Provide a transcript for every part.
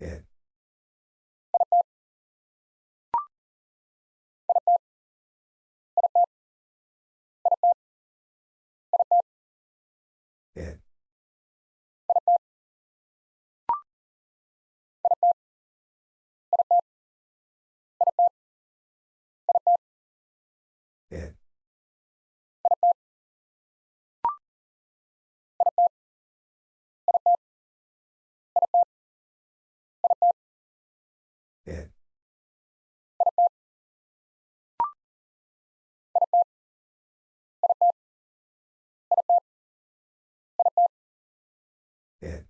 It. It. It. It. It.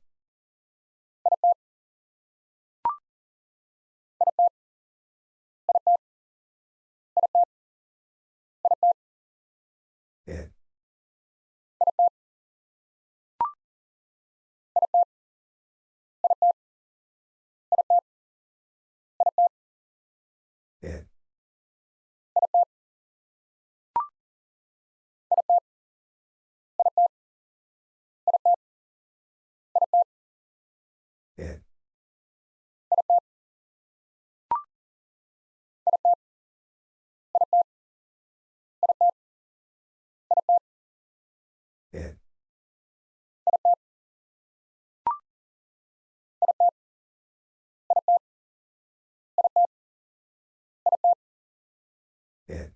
It. It. It. It. it.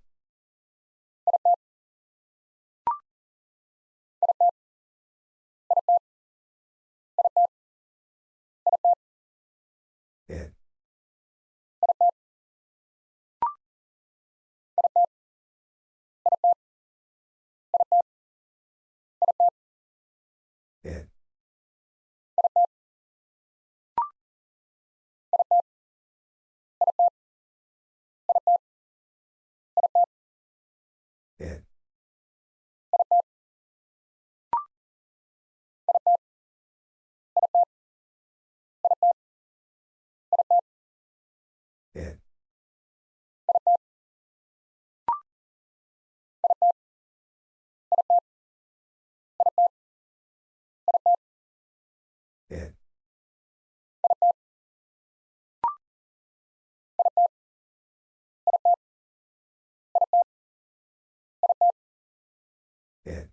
N. It. It. It. it.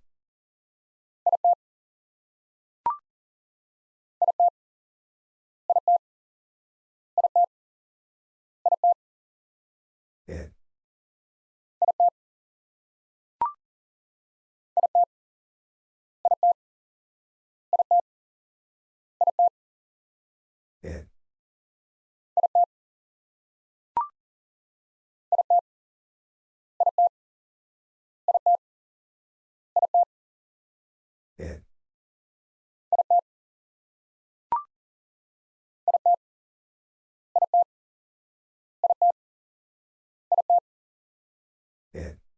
N. N. It.